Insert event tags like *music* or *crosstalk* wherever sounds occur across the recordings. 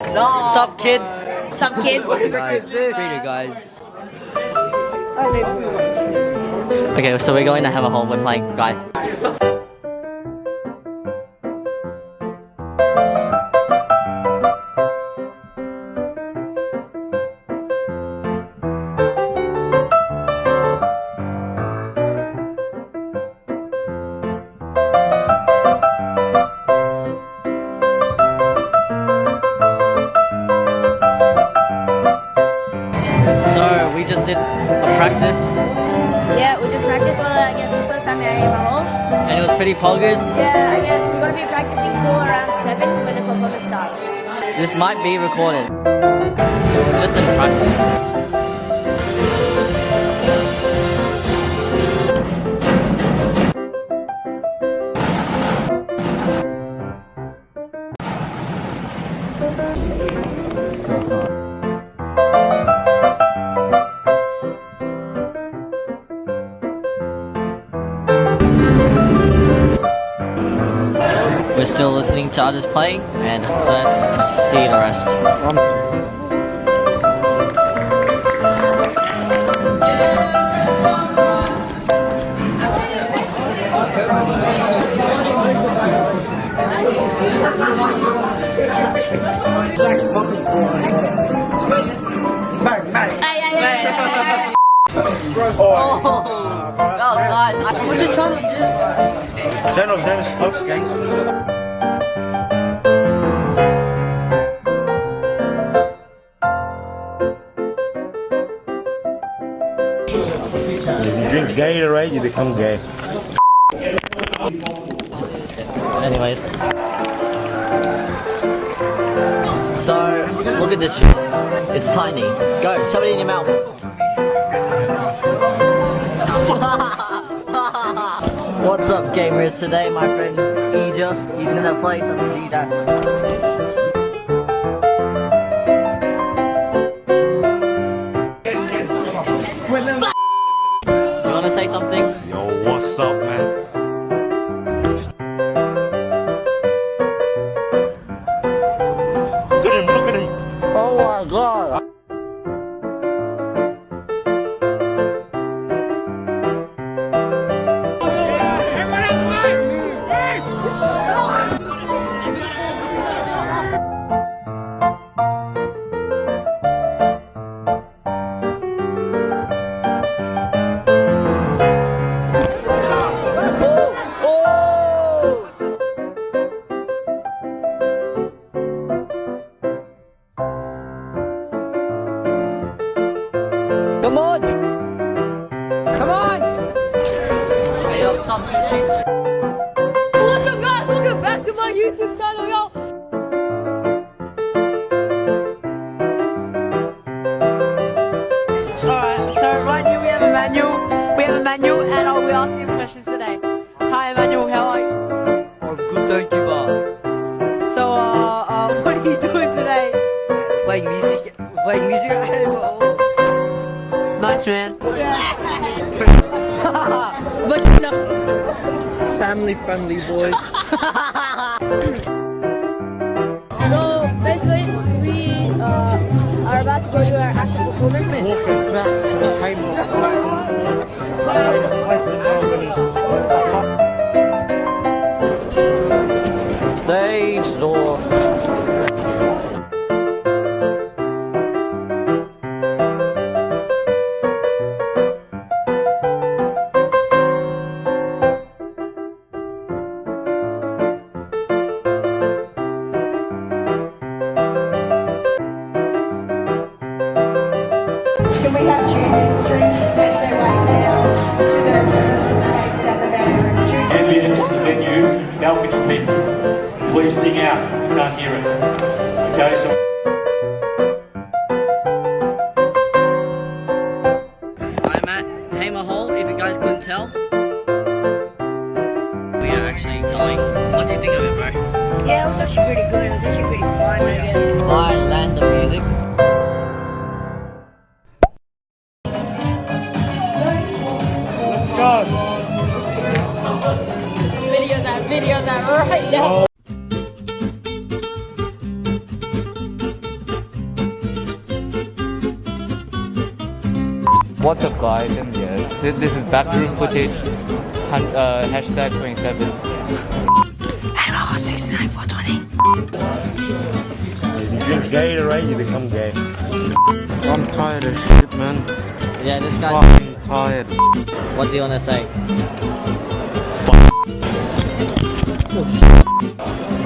No. Sup, kids? Sup, kids? Guys, pretty guys. Okay, so we're going to have a home. We're playing guy. Yeah, we just practiced for, I guess, the first time at AML. and it was pretty poggers. Yeah, I guess we're gonna be practicing till around 7 when the performance starts. This might be recorded. So we're just in practice. We're still listening to others play, and so let's see the rest. Ay. Oh, that was nice. What's your channel, dude? Channel name is Pop Gangsters. If you drink Gatorade, you become gay. Anyways. So, look at this shit. It's tiny. Go, shove it in your mouth. *laughs* What's up, gamers? Today, my friend Ija, he's gonna play some G-Dash. You wanna say something? Yo, what's up, man? Look at him, look at him. Oh my god. Come What's up, guys? Welcome back to my YouTube channel, y'all. Alright, so right here we have Emmanuel. We have Emmanuel and I'll be asking him questions today. Hi Emmanuel, how are you? I'm good, thank you, Bob. So, uh, uh, *laughs* what are you doing today? Playing music, playing music. Nice man. *laughs* *laughs* But know. Family friendly boys. *laughs* So basically, we uh, are about to go to our actual performance. Can we have junior strings make their way down to the rehearsal space down the back room? Junior ambience in the venue, balcony people, please sing out. We can't hear it. Okay, so. I'm at Hamer Hall, if you guys couldn't tell. We are actually going. What do you think of it, bro? Yeah, it was actually pretty What's up guys and yes, this, this is backroom footage, hun, uh, hashtag 27. You drink Gatorade, you become gay. I'm tired of shit man, Yeah, this guy. fucking tired. What do you want to say?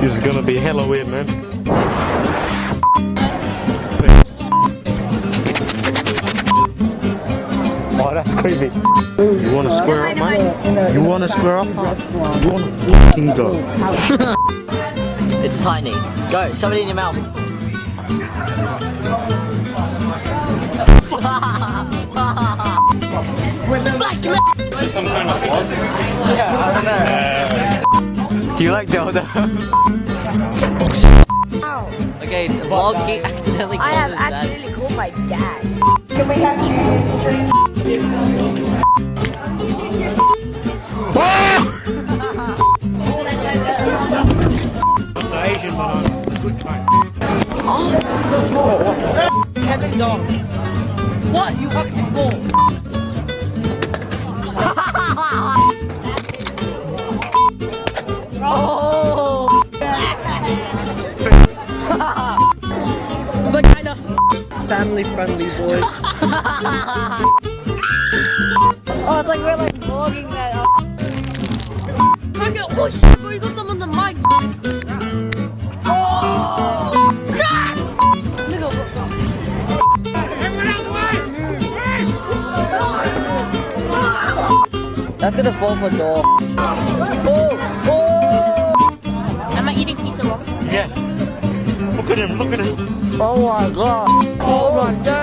This is gonna be hella weird, man. That's creepy. You wanna square up, mate? You wanna square up? You wanna fucking go? It's tiny. Go, shove it in your mouth. Some kind of yeah, I don't know. Do you like dildo? *laughs* Okay, the vlog he accidentally I have his dad. accidentally called my dad. Can we have Junior Street? *laughs* Asian, but I'm a good mate. What? You fucking ball. Family friendly boys. *laughs* Oh, it's like we're like vlogging that uh, up. Fuck. Oh shit, bro, you got some on the mic. Oh! That's gonna fall for sure. Am I eating pizza wrong? Yes. Look at him, look at him. Oh my god. Oh my days.